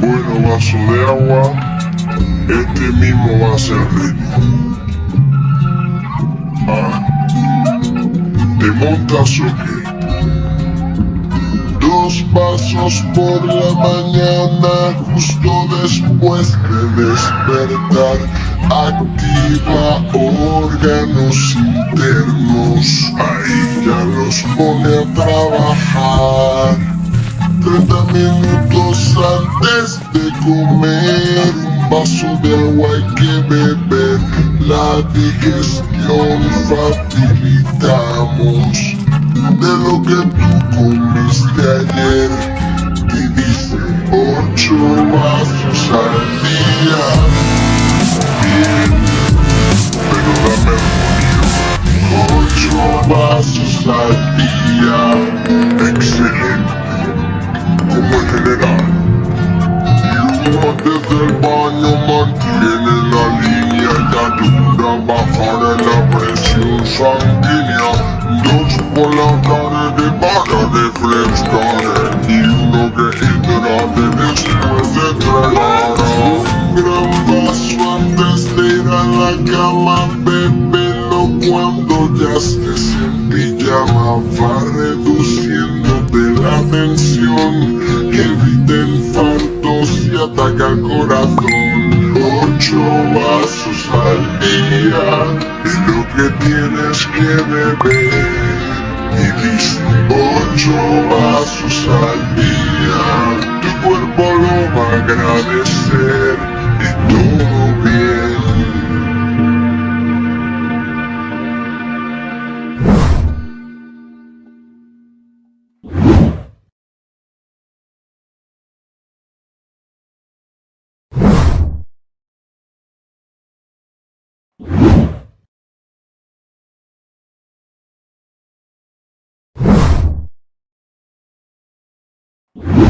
Bueno, vaso de agua. Este mismo va a ser ritmo. Ah. ¿Te montas o qué? Dos vasos por la mañana, justo después de despertar. Activa órganos internos, ahí ya los pone a trabajar. 30 minutos antes de comer, un vaso de agua hay que beber. La digestión facilitamos de lo que tú comiste ayer. Y dice ocho vasos al día. Para refrescar y uno que hidrate después de tragar. Un gran vaso antes de ir a la cama, bébelo cuando ya estés en pijama. Va reduciéndote la tensión, evita infartos y ataca el corazón. Ocho vasos al día es lo que tienes que beber. Y dice su sangría, tu cuerpo lo va a agradecer. you